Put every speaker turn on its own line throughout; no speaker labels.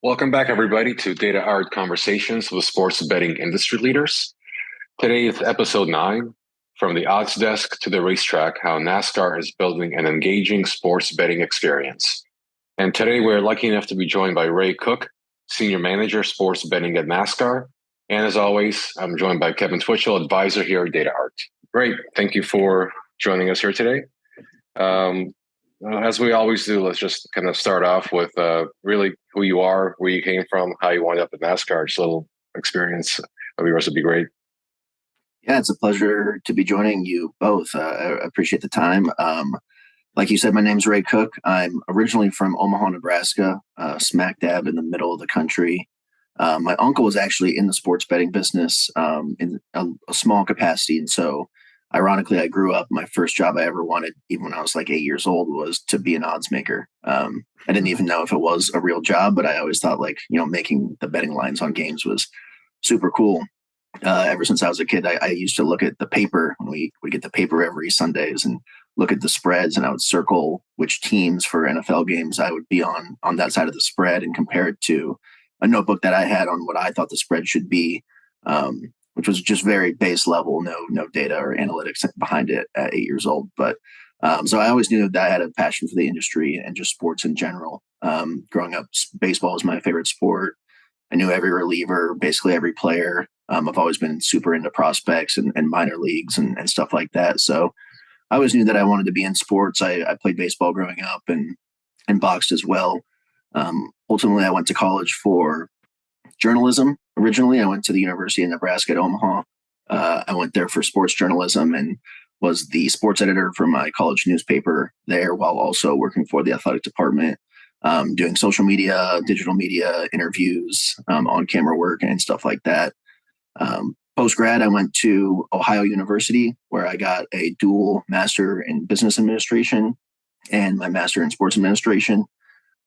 Welcome back, everybody, to Data Art Conversations with Sports Betting Industry Leaders. Today is episode nine From the Odds Desk to the Racetrack How NASCAR is Building an Engaging Sports Betting Experience. And today we're lucky enough to be joined by Ray Cook, Senior Manager, Sports Betting at NASCAR. And as always, I'm joined by Kevin Twitchell, Advisor here at Data Art. Great. Thank you for joining us here today. Um, uh, as we always do, let's just kind of start off with uh, really who you are, where you came from, how you wound up at NASCAR. Just a little experience of yours would be great.
Yeah, it's a pleasure to be joining you both. Uh, I appreciate the time. Um, like you said, my name's Ray Cook. I'm originally from Omaha, Nebraska, uh, smack dab in the middle of the country. Uh, my uncle was actually in the sports betting business um, in a, a small capacity, and so ironically, I grew up. My first job I ever wanted, even when I was like eight years old, was to be an odds maker. Um, I didn't even know if it was a real job, but I always thought like you know making the betting lines on games was super cool. Uh, ever since I was a kid, I, I, used to look at the paper when we would get the paper every Sundays and look at the spreads, and I would circle which teams for NFL games I would be on on that side of the spread and compare it to a notebook that I had on what I thought the spread should be. Um, which was just very base level, no no data or analytics behind it at eight years old. But um, so I always knew that I had a passion for the industry and just sports in general. Um, growing up, baseball was my favorite sport. I knew every reliever, basically every player. Um, I've always been super into prospects and, and minor leagues and, and, stuff like that. So I always knew that I wanted to be in sports. I, I played baseball growing up and and boxed as well. Um, ultimately, I went to college for journalism originally. I went to the University of Nebraska at Omaha. Uh, I went there for sports journalism and was the sports editor for my college newspaper there while also working for the athletic department, um, doing social media, digital media interviews, um, on camera work, and stuff like that. Um, Post grad, I went to Ohio University where I got a dual master in business administration and my master in sports administration.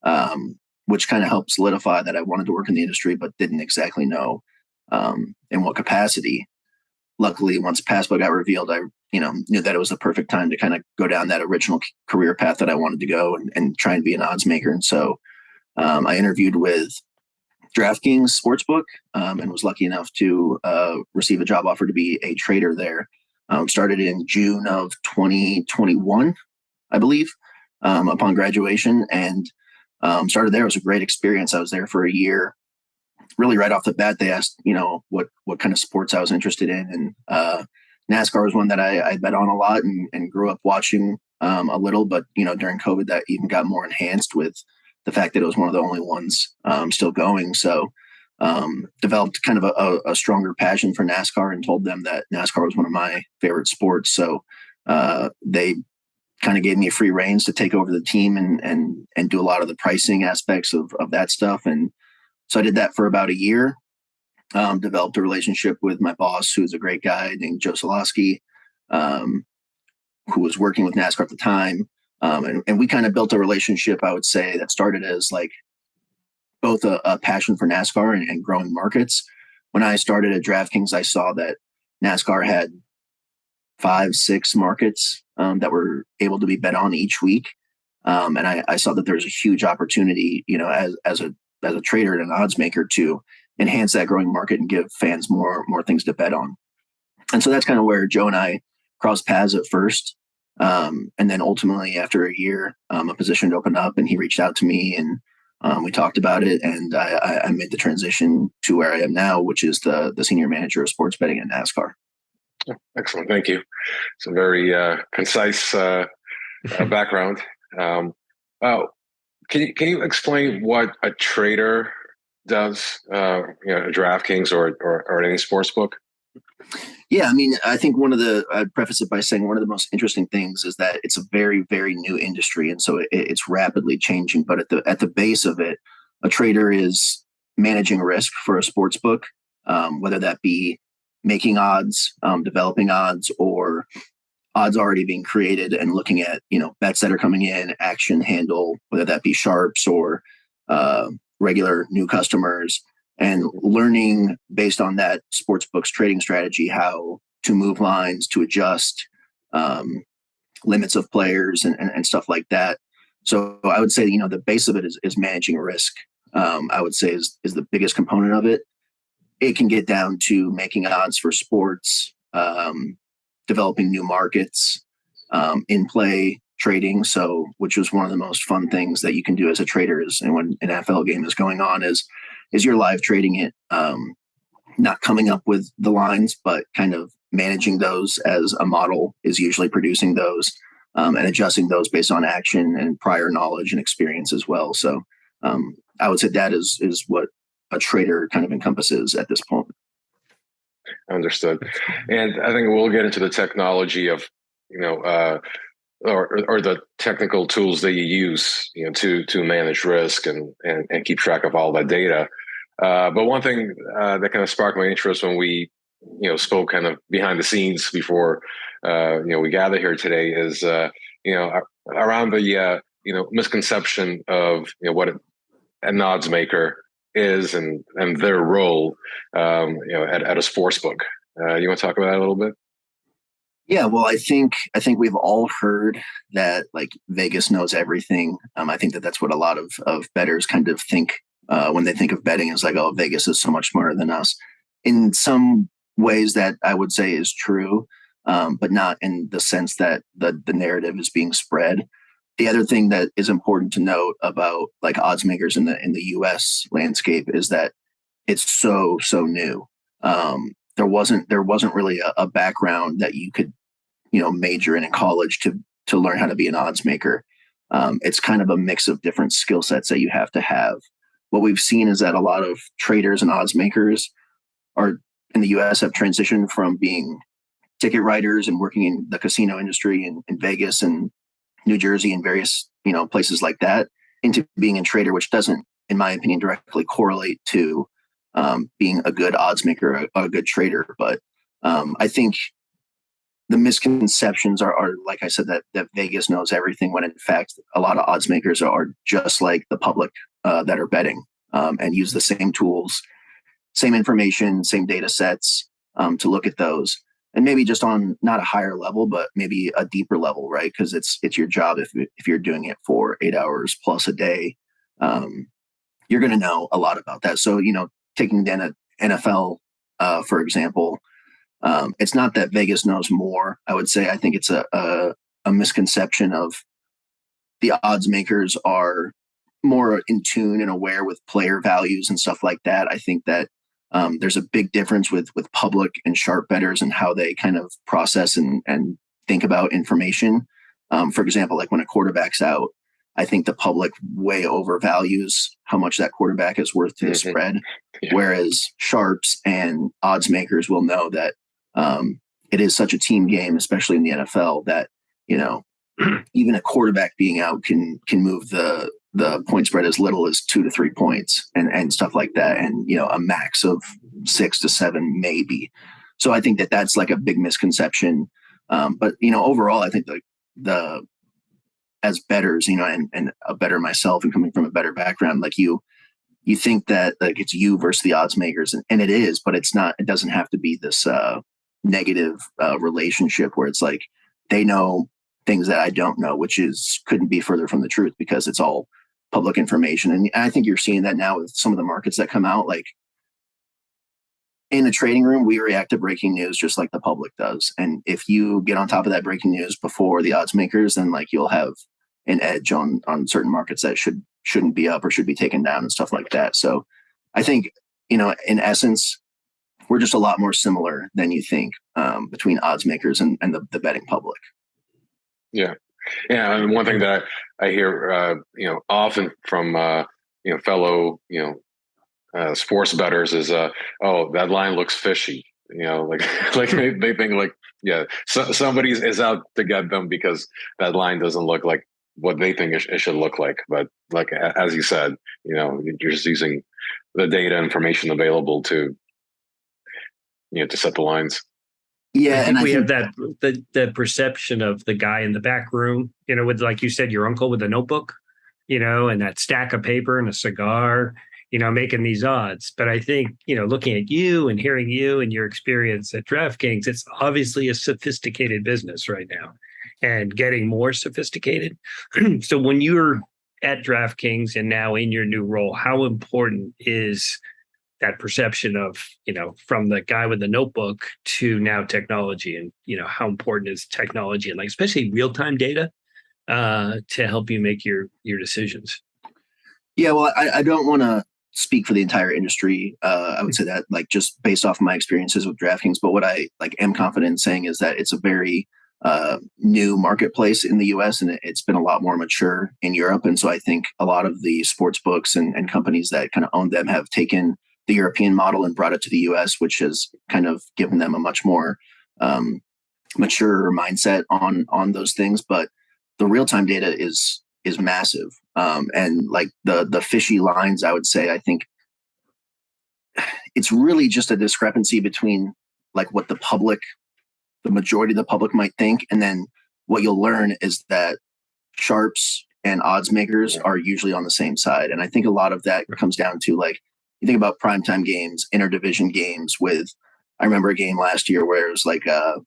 Um, which kind of helped solidify that I wanted to work in the industry, but didn't exactly know um, in what capacity. Luckily, once PASPA got revealed, I you know knew that it was the perfect time to kind of go down that original career path that I wanted to go and, and try and be an odds maker. And so um, I interviewed with DraftKings Sportsbook um, and was lucky enough to uh, receive a job offer to be a trader there. Um, started in June of 2021, I believe, um, upon graduation, and um, started there. It was a great experience. I was there for a year. Really, right off the bat, they asked, you know, what what kind of sports I was interested in, and uh, NASCAR was one that I, I bet on a lot and, and grew up watching um, a little. But you know, during COVID, that even got more enhanced with the fact that it was one of the only ones um, still going. So um, developed kind of a, a, stronger passion for NASCAR and told them that NASCAR was one of my favorite sports. So uh, they kind of gave me a free reins to take over the team and and and do a lot of the pricing aspects of of that stuff. And so I did that for about a year. Um, developed a relationship with my boss, who's a great guy named Joe Solosky, um, who was working with NASCAR at the time. Um, and, and we kind of built a relationship, I would say, that started as like both a, a passion for NASCAR and, and growing markets. When I started at DraftKings, I saw that NASCAR had five, six markets um, that were able to be bet on each week. Um, and I, I, saw that there was a huge opportunity, you know, as, as a as a trader and an odds maker to enhance that growing market and give fans more more things to bet on. And so that's kind of where Joe and I crossed paths at first. Um, and then ultimately, after a year, um, a position opened up, and he reached out to me, and um, we talked about it, and I, I, made the transition to where I am now, which is the the senior manager of sports betting at NASCAR.
Excellent, thank you. It's a very uh, concise uh, uh, background. Um, oh, can you can you explain what a trader does? Uh, you know, DraftKings or, or or any sports book.
Yeah, I mean, I think one of the I'd preface it by saying one of the most interesting things is that it's a very very new industry, and so it, it's rapidly changing. But at the at the base of it, a trader is managing risk for a sports book, um, whether that be making odds, um, developing odds, or odds already being created and looking at you know bets that are coming in, action handle, whether that be sharps or uh, regular new customers, and learning based on that sports books trading strategy how to move lines, to adjust um, limits of players and, and, and, stuff like that. So I would say you know the base of it is, is managing risk um, I would say is is the biggest component of it. It can get down to making odds for sports, um, developing new markets, um, in play trading. So, which was one of the most fun things that you can do as a trader is, and when an NFL game is going on, is is you're live trading it, um, not coming up with the lines, but kind of managing those as a model is usually producing those um, and adjusting those based on action and prior knowledge and experience as well. So, um, I would say that is is what a trader kind of encompasses at this point.
Understood. And I think we'll get into the technology of, you know, uh, or, or the technical tools that you use, you know, to to manage risk and and, and keep track of all that data. Uh, but one thing uh, that kind of sparked my interest when we, you know, spoke kind of behind the scenes before, uh, you know, we gather here today is, uh, you know, around the, uh, you know, misconception of you know what an odds maker is and and their role, um, you know, at, at a sports book. Uh, you want to talk about that a little bit?
Yeah, well, I think I think we've all heard that like Vegas knows everything. Um, I think that that's what a lot of of bettors kind of think uh, when they think of betting is like, oh, Vegas is so much smarter than us. In some ways, that I would say is true, um, but not in the sense that the the narrative is being spread. The other thing that is important to note about like odds makers in the in the U.S. landscape is that it's so so new. Um, there wasn't there wasn't really a, a, background that you could you know major in in college to to learn how to be an odds maker. Um, it's kind of a mix of different skill sets that you have to have. What we've seen is that a lot of traders and odds makers are in the U.S. have transitioned from being ticket writers and working in the casino industry in, in Vegas and New Jersey and various you know places like that into being a trader, which doesn't, in my opinion, directly correlate to um, being a good odds maker, a, a good trader. But um, I think the misconceptions are, are, like I said, that that Vegas knows everything. When in fact, a lot of odds makers are just like the public uh, that are betting um, and use the same tools, same information, same data sets um, to look at those and maybe just on not a higher level but maybe a deeper level right? Because it's it's your job if, if you're doing it for eight hours plus a day um, you're going to know a lot about that. So you know taking then nfl uh, for example um, it's not that vegas knows more. I would say i think it's a, a, a misconception of the odds makers are more in tune and aware with player values and stuff like that. I think that um, there's a big difference with with public and sharp bettors and how they kind of process and and think about information. Um, for example, like when a quarterback's out, I think the public way overvalues how much that quarterback is worth to the mm-hmm. spread, yeah. whereas sharps and odds makers will know that um, it is such a team game, especially in the NFL, that you know even a quarterback being out can can move the the point spread as little as two to three points and, and stuff like that. And, you know, a max of six to seven, maybe. So I think that that's like a big misconception. Um, but, you know, overall, I think the, the, as betters, you know, and, and a better myself and coming from a better background, like you, you think that like it's you versus the odds makers and, and it is, but it's not, it doesn't have to be this, uh, negative, uh, relationship where it's like, they know things that I don't know, which is couldn't be further from the truth because it's all public information. And I think you're seeing that now with some of the markets that come out. Like in a trading room, we react to breaking news just like the public does. And if you get on top of that breaking news before the odds makers, then like you'll have an edge on on certain markets that should shouldn't be up or should be taken down and stuff like that. So I think, you know, in essence, we're just a lot more similar than you think um, between odds makers and, and the, the betting public.
Yeah. Yeah, and one thing that I, I hear, uh, you know, often from uh, you know fellow you know uh, sports bettors is, uh, oh, that line looks fishy. You know, like like they, they think like yeah, so, somebody is out to get them because that line doesn't look like what they think it, it should look like. But like as you said, you know, you're just using the data information available to you know to set the lines.
Yeah, I think and we have that the the perception of the guy in the back room, you know, with like you said, your uncle with a notebook, you know, and that stack of paper and a cigar, you know, making these odds. But I think, you know, looking at you and hearing you and your experience at DraftKings, it's obviously a sophisticated business right now and getting more sophisticated. so when you're at DraftKings and now in your new role, how important is that perception of you know from the guy with the notebook to now technology and you know how important is technology and like especially real-time data uh, to help you make your your decisions.
Yeah well i, I don't want to speak for the entire industry. Uh, i would say that like just based off of my experiences with draftkings but what i like am confident in saying is that it's a very uh, new marketplace in the us and it, has been a lot more mature in europe. And so i think a lot of the sports books and, and companies that kind of own them have taken the European model and brought it to the US, which has kind of given them a much more um, mature mindset on on those things. But the real time data is is massive, um, and like the the fishy lines, I would say, I think it's really just a discrepancy between like what the public, the majority of the public might think, and then what you'll learn is that sharps and odds makers are usually on the same side. And I think a lot of that comes down to like you think about primetime games, interdivision games with I remember a game last year where it was like uh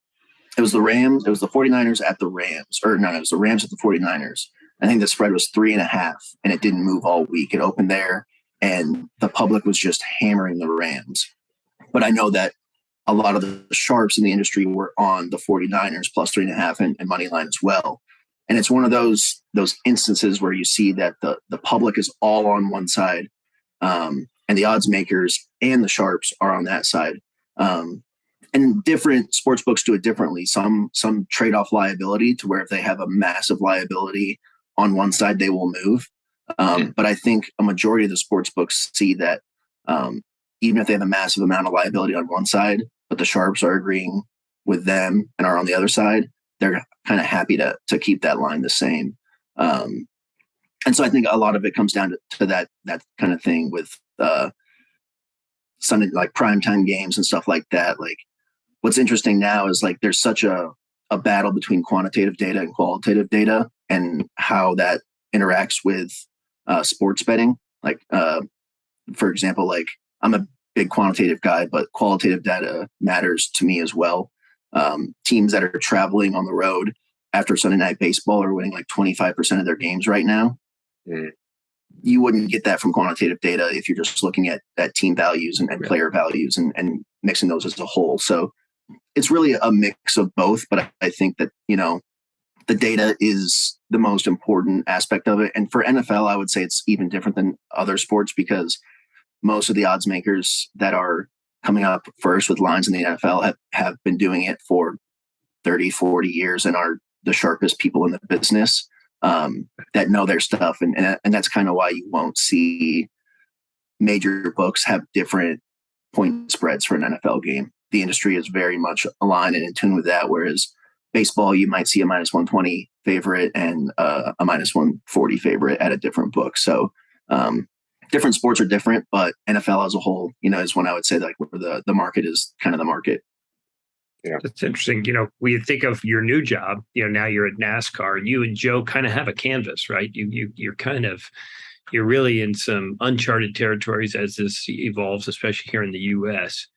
it was the Rams, it was the 49ers at the Rams, or no, it was the Rams at the 49ers. I think the spread was three and a half and it didn't move all week. It opened there and the public was just hammering the Rams. But I know that a lot of the sharps in the industry were on the 49ers plus three and a half and, and money line as well. And it's one of those those instances where you see that the the public is all on one side um, and the odds makers and the sharps are on that side. Um, and different sports books do it differently. Some some trade off liability to where if they have a massive liability on one side, they will move. Um, yeah. But I think a majority of the sports books see that um, even if they have a massive amount of liability on one side, but the sharps are agreeing with them and are on the other side, they're kind of happy to to keep that line the same. Um, and so I think a lot of it comes down to, to that that kind of thing with uh, Sunday like primetime games and stuff like that. Like what's interesting now is like there's such a a battle between quantitative data and qualitative data and how that interacts with uh, sports betting. Like uh, for example, like I'm a big quantitative guy, but qualitative data matters to me as well. Um, teams that are traveling on the road after Sunday night baseball are winning like 25% of their games right now. Mm you wouldn't get that from quantitative data if you're just looking at, at team values and, and player values and, and mixing those as a whole. So it's really a mix of both, but I think that, you know, the data is the most important aspect of it. And for NFL, I would say it's even different than other sports because most of the odds makers that are coming up first with lines in the NFL have, have been doing it for 30, 40 years and are the sharpest people in the business um, that know their stuff, and and, and that's kind of why you won't see major books have different point spreads for an NFL game. The industry is very much aligned and in tune with that. Whereas baseball, you might see a minus 120 favorite and uh, a minus 140 favorite at a different book. So um, different sports are different, but NFL as a whole, you know, is when I would say like where the the market is kind of the market.
Yeah. That's interesting. You know, we think of your new job, you know, now you're at NASCAR, you and Joe kind of have a canvas, right? You you you're kind of you're really in some uncharted territories as this evolves, especially here in the US.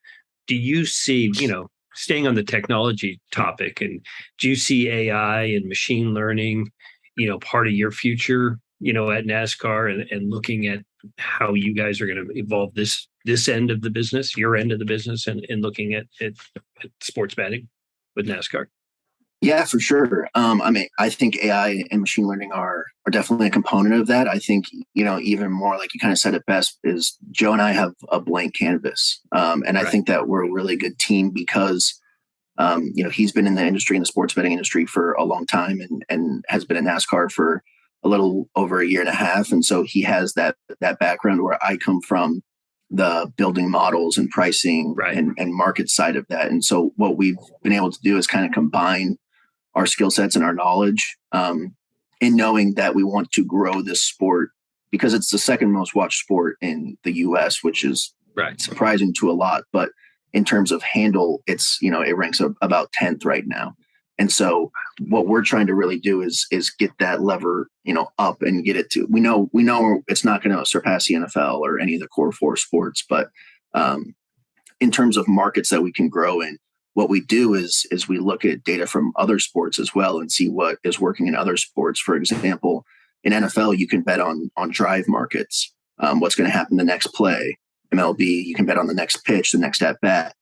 Do you see, you know, staying on the technology topic and do you see AI and machine learning, you know, part of your future, you know, at NASCAR and, and looking at how you guys are going to evolve this this end of the business, your end of the business, and, and looking at, at, at sports betting with NASCAR?
Yeah, for sure. Um, I mean, I think AI and machine learning are are definitely a component of that. I think you know even more like you kind of said it best is Joe and I have a blank canvas, um, and right. I think that we're a really good team because um, you know he's been in the industry in the sports betting industry for a long time and and has been in NASCAR for a little over a year and a half, and so he has that that background where I come from the building models and pricing right. and, and market side of that. And so what we've been able to do is kind of combine our skill sets and our knowledge um, in knowing that we want to grow this sport because it's the second most watched sport in the US, which is right. surprising to a lot. But in terms of handle, it's, you know, it ranks about 10th right now. And so what we're trying to really do is is get that lever, you know, up and get it to. We know we know it's not going to surpass the NFL or any of the core four sports, but um, in terms of markets that we can grow in, what we do is is we look at data from other sports as well and see what is working in other sports. For example, in NFL, you can bet on on drive markets, um, what's going to happen the next play. MLB, you can bet on the next pitch, the next at bat,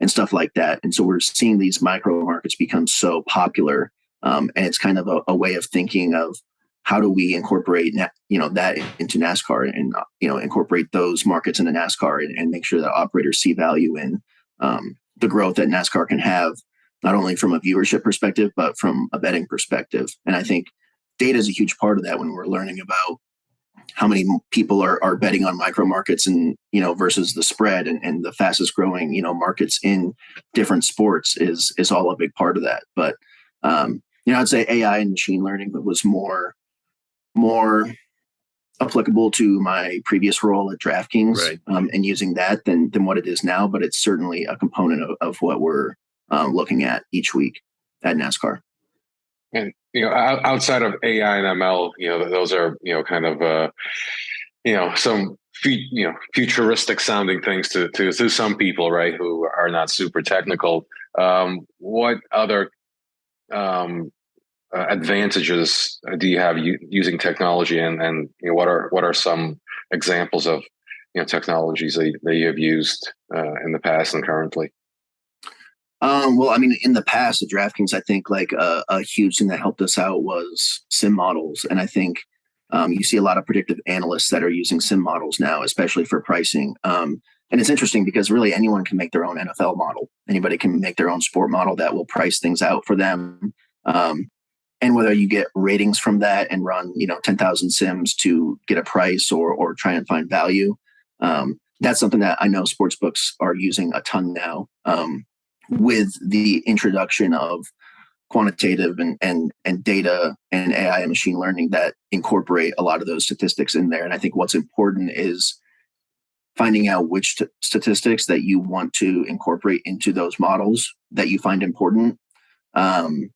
and stuff like that. And so we're seeing these micro markets become so popular, um, and it's kind of a, a, way of thinking of how do we incorporate you know that into NASCAR and you know incorporate those markets into NASCAR and, and make sure that operators see value in um, the growth that NASCAR can have, not only from a viewership perspective but from a betting perspective. And I think data is a huge part of that when we're learning about how many people are, are betting on micro markets and you know versus the spread and, and the fastest growing you know markets in different sports is is all a big part of that but um you know i'd say ai and machine learning was more more applicable to my previous role at draftkings right. um, and using that than than what it is now but it's certainly a component of, of what we're um, looking at each week at nascar
and you know, outside of AI and ML, you know, those are you know kind of uh, you know some you know futuristic sounding things to, to to some people, right, who are not super technical. Um, what other um, uh, advantages do you have u- using technology, and and you know, what are what are some examples of you know technologies that, that you have used uh, in the past and currently?
Um, well, I mean, in the past, the DraftKings, I think like a, a, huge thing that helped us out was sim models, and I think um, you see a lot of predictive analysts that are using sim models now, especially for pricing. Um, and it's interesting because really anyone can make their own NFL model. Anybody can make their own sport model that will price things out for them. Um, and whether you get ratings from that and run, you know, ten thousand sims to get a price or or try and find value, um, that's something that I know sports books are using a ton now. Um, with the introduction of quantitative and, and and data and AI and machine learning that incorporate a lot of those statistics in there. And I think what's important is finding out which statistics that you want to incorporate into those models that you find important. Um,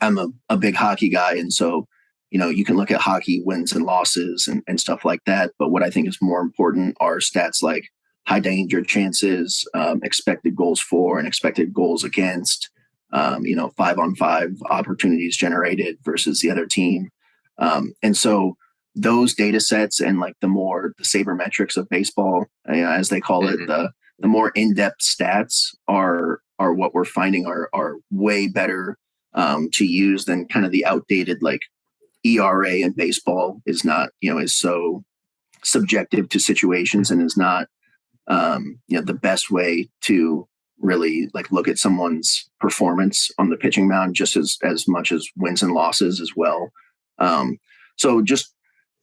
I'm a, a big hockey guy, and so you know you can look at hockey wins and losses and, and stuff like that. But what I think is more important are stats like high danger chances, um, expected goals for, and expected goals against. Um, you know, five on five opportunities generated versus the other team, um, and so those data sets and like the more the sabermetrics of baseball, uh, as they call it, mm-hmm. the the more in depth stats are are what we're finding are are way better um, to use than kind of the outdated like ERA in baseball is not you know is so subjective to situations and is not um, you know the best way to really like look at someone's performance on the pitching mound just as as much as wins and losses as well. Um, so just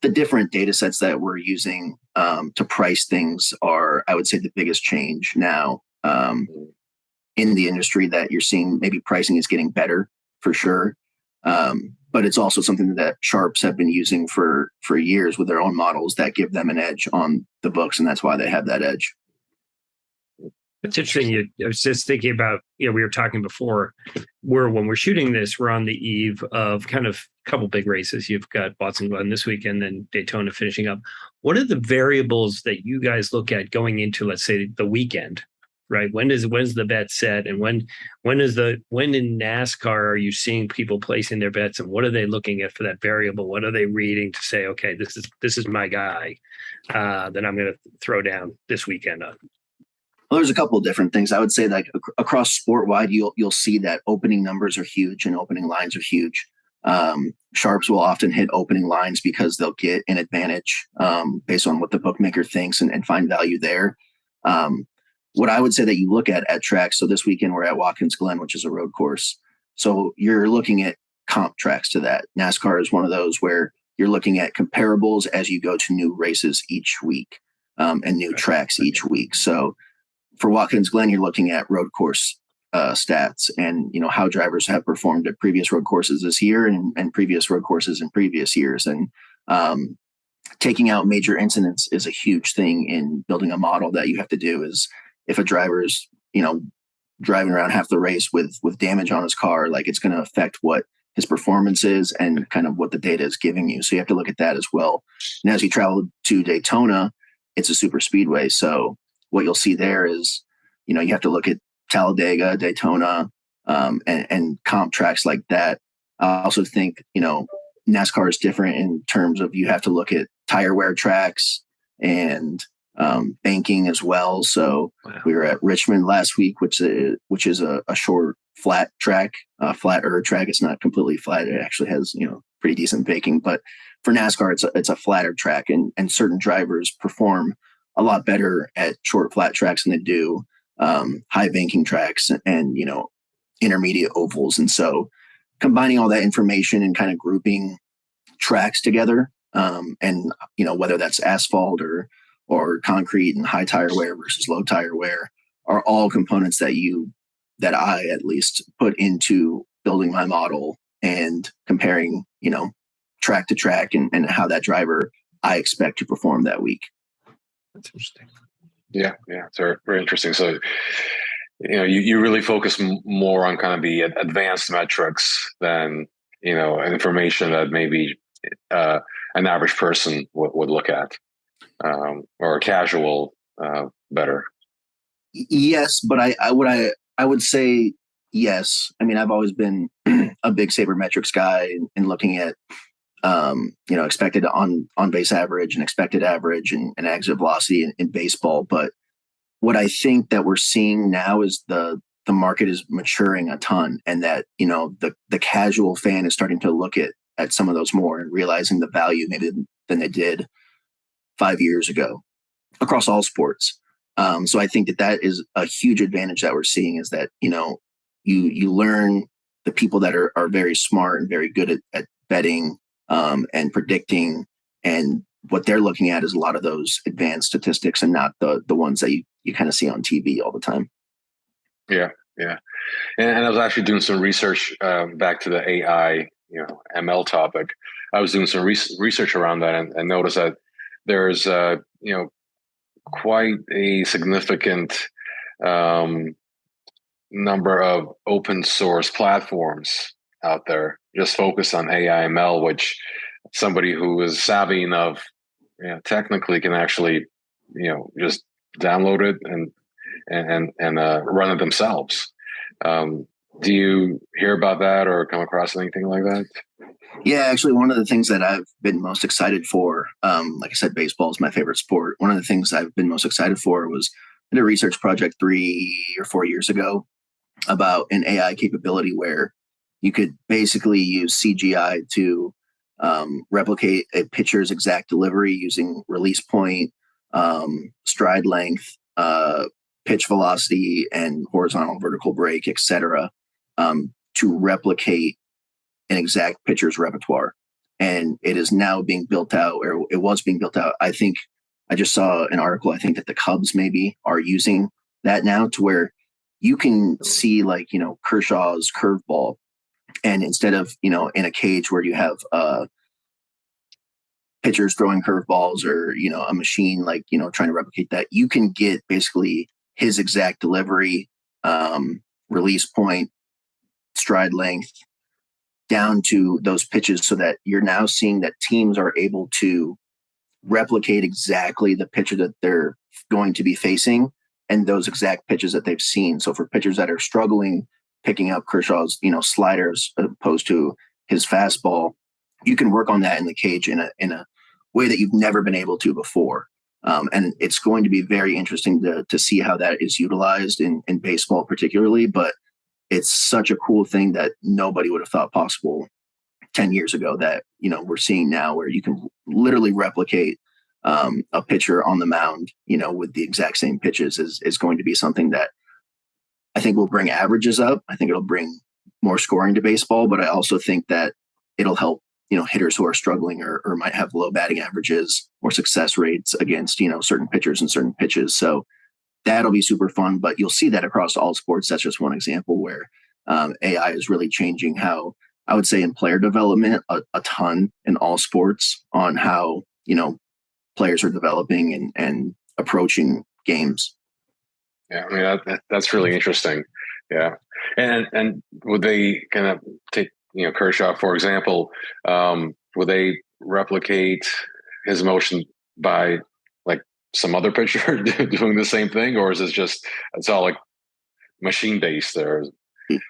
the different data sets that we're using um, to price things are i would say the biggest change now um, in the industry that you're seeing. Maybe pricing is getting better for sure. Um, but it's also something that sharps have been using for for years with their own models that give them an edge on the books and that's why they have that edge.
It's interesting. You, i was just thinking about you know we were talking before where when we're shooting this we're on the eve of kind of a couple big races. You've got Watkins Glen this weekend then daytona finishing up. What are the variables that you guys look at going into let's say the weekend right? When does when's the bet set, and when when is the when in NASCAR are you seeing people placing their bets, and what are they looking at for that variable? What are they reading to say, okay, this is this is my guy uh, that I'm going to throw down this weekend on?
Well, there's a couple of different things. I would say like across sport wide, you'll you'll see that opening numbers are huge and opening lines are huge. Um, sharps will often hit opening lines because they'll get an advantage um, based on what the bookmaker thinks and, and find value there. Um, what I would say that you look at at tracks. So this weekend we're at Watkins Glen, which is a road course. So you're looking at comp tracks to that. NASCAR is one of those where you're looking at comparables as you go to new races each week um, and new tracks each week. So for Watkins Glen, you're looking at road course uh, stats and you know how drivers have performed at previous road courses this year and, and previous road courses in previous years. And um, taking out major incidents is a huge thing in building a model that you have to do. Is if a driver's you know driving around half the race with with damage on his car like it's going to affect what his performance is and kind of what the data is giving you. So you have to look at that as well. And as you travel to daytona it's a super speedway. So what you'll see there is you know you have to look at talladega daytona um, and, and comp tracks like that. I also think you know NASCAR is different in terms of you have to look at tire wear tracks and um, banking as well. So wow. we were at Richmond last week, which is which is a, a short flat track, a flatter track. It's not completely flat. It actually has you know pretty decent banking, but for NASCAR, it's a, it's a flatter track, and and certain drivers perform a lot better at short flat tracks than they do um, high banking tracks and, and you know intermediate ovals. And so combining all that information and kind of grouping tracks together um, and you know whether that's asphalt or or concrete and high tire wear versus low tire wear are all components that you that I at least put into building my model and comparing you know track to track and, and how that driver I expect to perform that week.
That's interesting.
Yeah, yeah, it's very, very interesting. So, you know, you, you really focus m- more on kind of the advanced metrics than you know information that maybe uh, an average person w- would look at, um, or casual uh, better.
Yes, but I, I would I I would say yes. I mean, I've always been a big sabermetrics guy and, and looking at um, you know, expected on on base average and expected average and, and exit velocity in, in, baseball. But what I think that we're seeing now is the the market is maturing a ton, and that you know the the casual fan is starting to look at at some of those more and realizing the value maybe than they did five years ago across all sports. Um, so I think that that is a huge advantage that we're seeing is that you know you you learn the people that are are very smart and very good at, at betting um, and predicting and what they're looking at is a lot of those advanced statistics and not the the ones that you, you kind of see on TV all the time.
Yeah, yeah. And, and I was actually doing some research um, back to the AI, you know, ML topic. I was doing some re- research around that and, and noticed that there's, uh, you know, quite a significant um, number of open source platforms out there just focused on AIML, which somebody who is savvy enough, you know, technically can actually, you know, just download it and and and uh, run it themselves. Um, do you hear about that or come across anything like that?
Yeah, actually, one of the things that I've been most excited for, um, like I said, baseball is my favorite sport. One of the things I've been most excited for was I did a research project three or four years ago about an AI capability where you could basically use CGI to um, replicate a pitcher's exact delivery using release point, um, stride length, uh, pitch velocity, and horizontal vertical break, etc., um, to replicate an exact pitcher's repertoire. And it is now being built out, or it was being built out. I think I just saw an article. I think that the Cubs maybe are using that now to where you can see like you know Kershaw's curveball and instead of you know in a cage where you have uh pitchers throwing curveballs or you know a machine like you know trying to replicate that you can get basically his exact delivery um release point stride length down to those pitches so that you're now seeing that teams are able to replicate exactly the pitcher that they're going to be facing and those exact pitches that they've seen so for pitchers that are struggling picking up Kershaw's, you know, sliders opposed to his fastball, you can work on that in the cage in a in a way that you've never been able to before. Um, and it's going to be very interesting to to see how that is utilized in in baseball, particularly. But it's such a cool thing that nobody would have thought possible 10 years ago that you know we're seeing now where you can literally replicate um, a pitcher on the mound you know with the exact same pitches is is going to be something that I think will bring averages up. I think it'll bring more scoring to baseball, but I also think that it'll help you know hitters who are struggling or, or might have low batting averages or success rates against you know certain pitchers and certain pitches. So that'll be super fun. But you'll see that across all sports. That's just one example where um, AI is really changing how I would say in player development a, a ton in all sports on how you know players are developing and and approaching games.
Yeah, I mean that, that, that's really interesting. Yeah, and and would they kind of take you know Kershaw for example? Um, would they replicate his motion by some other pitcher doing the same thing, or is it just it's all like machine based there?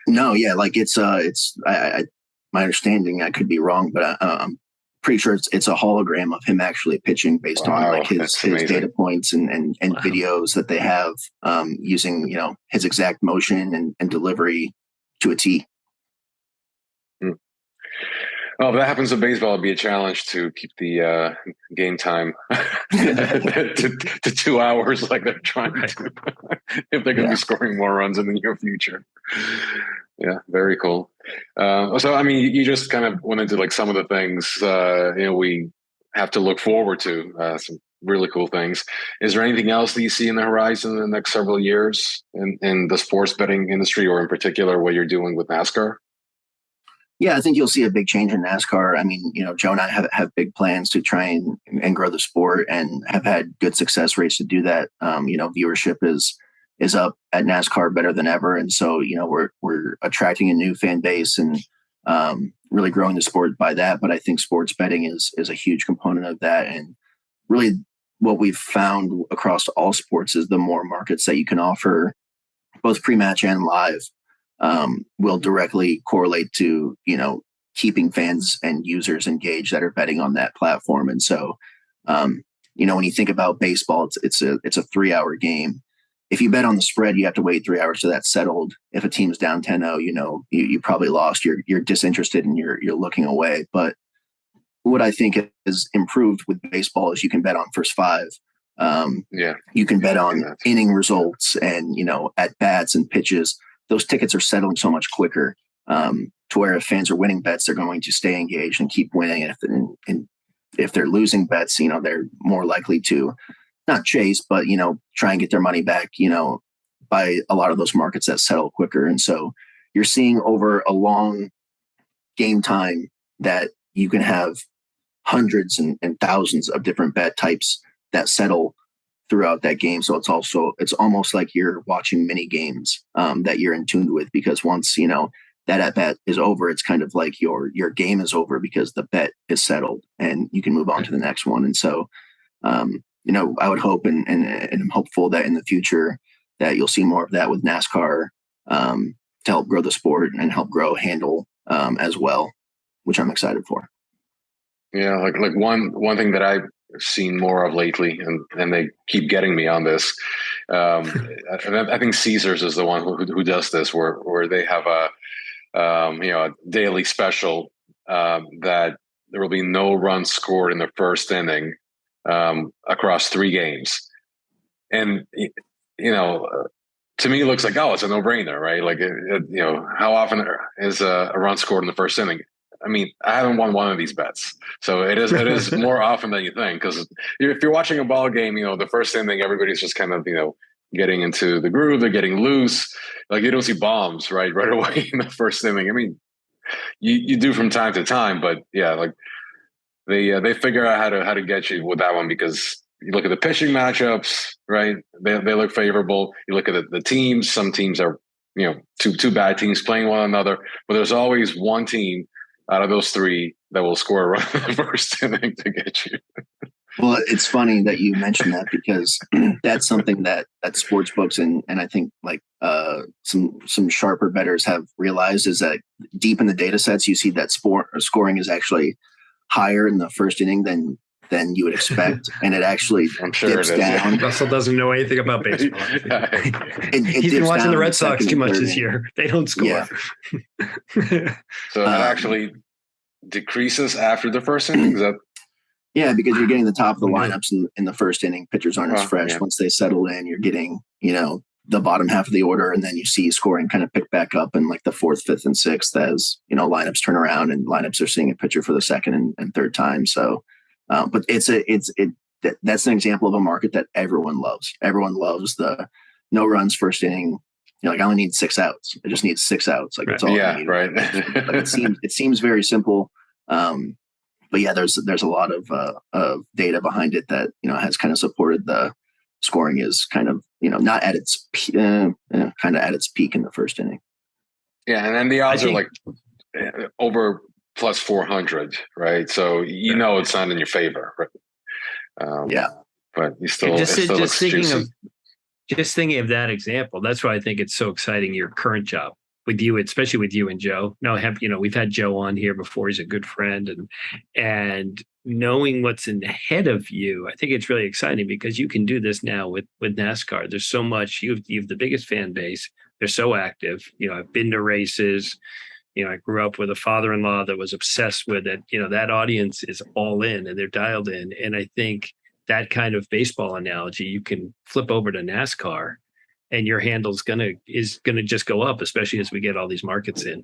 No, yeah, like it's uh, it's I, I my understanding, I could be wrong, but I, I'm pretty sure it's it's a hologram of him actually pitching based wow, on like his his data points and and, and wow. videos that they have um, using you know his exact motion and, and delivery to a T.
Well, if that happens in baseball, it'd be a challenge to keep the uh, game time to, to, two hours like they're trying to, if they're going to yeah. be scoring more runs in the near future. Yeah, very cool. Uh, so, I mean, you just kind of went into like some of the things, uh, you know, we have to look forward to, uh, some really cool things. Is there anything else that you see in the horizon in the next several years in, in the sports betting industry or in particular what you're doing with NASCAR?
Yeah, I think you'll see a big change in NASCAR. I mean, you know, Joe and I have, have big plans to try and, and grow the sport and have had good success rates to do that. Um, you know, viewership is is up at NASCAR better than ever, and so you know we're we're attracting a new fan base and um, really growing the sport by that. But I think sports betting is is a huge component of that, and really what we've found across all sports is the more markets that you can offer, both pre-match and live, um, will directly correlate to you know keeping fans and users engaged that are betting on that platform. And so, um, you know, when you think about baseball, it's it's a it's a three hour game. If you bet on the spread, you have to wait three hours till that's settled. If a team's down 10-0, you know, you, you probably lost. You're you're disinterested and you're you're looking away. But what I think has improved with baseball is you can bet on first five. Um,
yeah,
you can bet on inning results and you know at bats and pitches those tickets are settling so much quicker um, to where if fans are winning bets, they're going to stay engaged and keep winning. And if, and, and if they're losing bets, you know, they're more likely to not chase, but, you know, try and get their money back, you know, by a lot of those markets that settle quicker. And so you're seeing over a long game time that you can have hundreds and, and thousands of different bet types that settle throughout that game. So it's also it's almost like you're watching mini games um, that you're in tune with because once you know that at bet is over, it's kind of like your your game is over because the bet is settled and you can move on to the next one. And so, um, you know, I would hope and, and and I'm hopeful that in the future that you'll see more of that with NASCAR um, to help grow the sport and help grow handle um, as well, which I'm excited for.
Yeah, like like one one thing that I seen more of lately, and and they keep getting me on this. Um, I, I, think Caesars is the one who, who does this, where where they have a um, you know a daily special um, that there will be no runs scored in the first inning um, across three games, and you know. Uh, to me, it looks like oh, it's a no-brainer, right? Like, it, it, you know, how often is a, a run scored in the first inning? I mean, I haven't won one of these bets, so it is it is more often than you think. Because if you're watching a ball game, you know the first thing everybody's just kind of you know getting into the groove, they're getting loose. Like you don't see bombs right right away in the first inning. I mean, you you do from time to time, but yeah, like they uh, they figure out how to how to get you with that one because you look at the pitching matchups, right? They they look favorable. You look at the, the teams. Some teams are you know two two bad teams playing one another, but there's always one team out of those three that will score a run in the first inning to get you.
well, it's funny that you mentioned that because that's something that that sports books and and I think like uh, some some sharper betters have realized is that deep in the data sets you see that sport scoring is actually higher in the first inning than than you would expect, and it actually I'm sure dips down.
Russell doesn't know anything about baseball. it, it He's been watching the Red Sox too much this year. They don't score. Yeah.
so it um, actually decreases after the first inning. Is that?
Yeah, because you're getting the top of the lineups in, in the first inning. Pitchers aren't as fresh. Yeah. Once they settle in, you're getting you know the bottom half of the order, and then you see scoring kind of pick back up in like the fourth, fifth, and sixth as you know lineups turn around and lineups are seeing a pitcher for the second and, and third time. So uh, but it's a it's it that, that's an example of a market that everyone loves. Everyone loves the no runs first inning. You know, like I only need six outs. I just need six outs. Like it's all.
Yeah, right.
like it seems it seems very simple. Um, but yeah, there's there's a lot of uh, of data behind it that you know has kind of supported the scoring is kind of you know not at its uh, kind of at its peak in the first inning.
Yeah, and then the odds think, are like eh, over plus 400, right? So you know it's not in your favor, right?
Um, yeah.
But you still, just, still just
thinking juicy. of just thinking of that example, that's why I think it's so exciting your current job with you, especially with you and Joe. No, have you know we've had Joe on here before. He's a good friend, and and knowing what's in ahead of you, I think it's really exciting because you can do this now with with NASCAR. There's so much. You've you've the biggest fan base. They're so active. You know, I've been to races. You know, I grew up with a father-in-law that was obsessed with it. You know, that audience is all in and they're dialed in. And I think that kind of baseball analogy, you can flip over to NASCAR and your handle's gonna is gonna just go up, especially as we get all these markets in.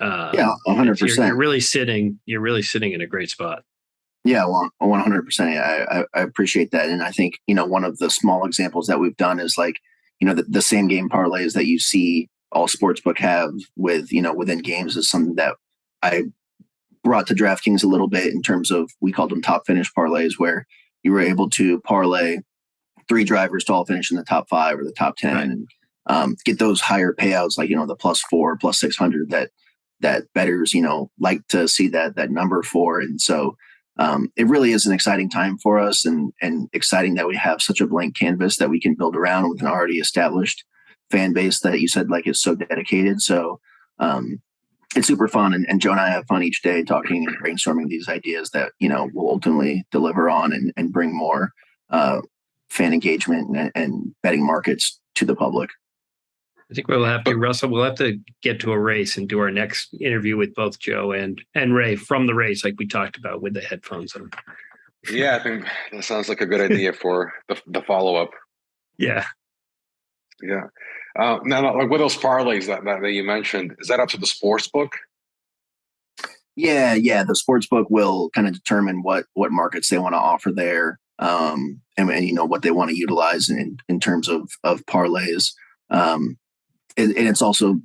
Uh, yeah, one hundred percent.
You're really sitting. You're really sitting in a great spot.
Yeah, well, one hundred percent. I I appreciate that, and I think you know one of the small examples that we've done is like you know the, the same game parlays that you see all sportsbook have with you know within games is something that I brought to DraftKings a little bit in terms of we called them top finish parlays where you were able to parlay three drivers to all finish in the top five or the top 10 right. and um, get those higher payouts like you know the plus four plus 600 that that bettors you know like to see that that number for and so um, it really is an exciting time for us and and exciting that we have such a blank canvas that we can build around with an already established fan base that you said like is so dedicated so um, it's super fun and, and joe and i have fun each day talking and brainstorming these ideas that you know will ultimately deliver on and, and bring more uh, fan engagement and, and betting markets to the public.
I think we'll have to, Russell. We'll have to get to a race and do our next interview with both Joe and and Ray from the race, like we talked about with the headphones on.
Yeah, I think that sounds like a good idea for the, the follow up.
Yeah,
yeah. Uh, now, like with those parlays that, that that you mentioned, is that up to the sports book?
Yeah, yeah. The sports book will kind of determine what what markets they want to offer there um, and, and, you know what they want to utilize in in terms of of parlays. Um, and, and it's also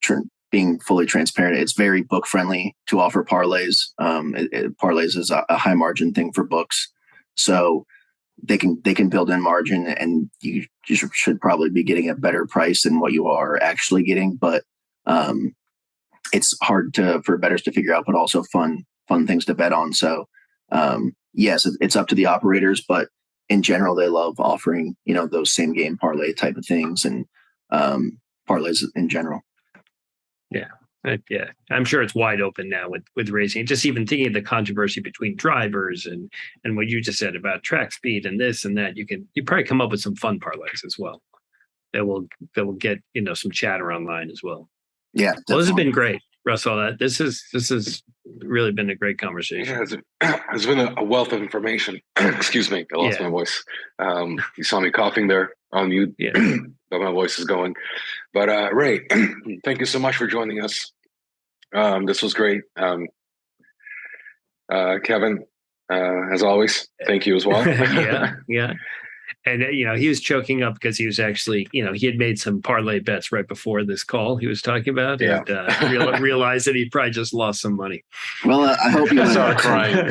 tr- being fully transparent. It's very book friendly to offer parlays. Um, it, it, parlays is a, a, high margin thing for books, so they can they can build in margin, and you, you should probably be getting a better price than what you are actually getting. But um, it's hard to for bettors to figure out, but also fun fun things to bet on. So um, yes, it's up to the operators, but in general, they love offering you know those same game parlay type of things and um, parlays in general.
Yeah, yeah, I'm sure it's wide open now with with racing. Just even thinking of the controversy between drivers and and what you just said about track speed and this and that, you can you probably come up with some fun parlays as well. That will that will get you know some chatter online as well.
Yeah,
well, this has been great. Russell, that this is this has really been a great conversation.
Yeah, it's, it's been a, wealth of information. Excuse me, I lost yeah. my voice. Um, you saw me coughing there on mute, yeah. but my voice is going. But uh, Ray, thank you so much for joining us. Um, this was great. Um, uh, Kevin, uh, as always, thank you as well.
yeah, yeah and uh, you know he was choking up because he was actually you know he had made some parlay bets right before this call he was talking about yeah. and uh, real, realized that he probably just lost some money
well uh, i hope you
started crying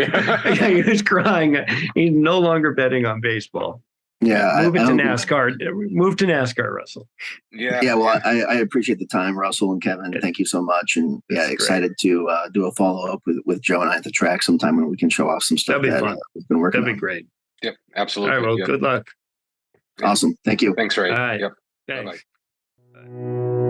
yeah he was crying he's no longer betting on baseball
yeah
move it to nascar move to nascar russell
yeah yeah well i, I appreciate the time russell and kevin thank you so much and yeah excited to uh, do a follow-up with, with joe and i at the track sometime when we can show off some stuff
that'd be that, fun.
we've been working
that'd
on.
be great
Yep, absolutely.
All right, well,
yep.
good luck.
Awesome. Thank you.
Thanks, Ray.
All right.
Yep.
Thanks. Bye-bye. Bye.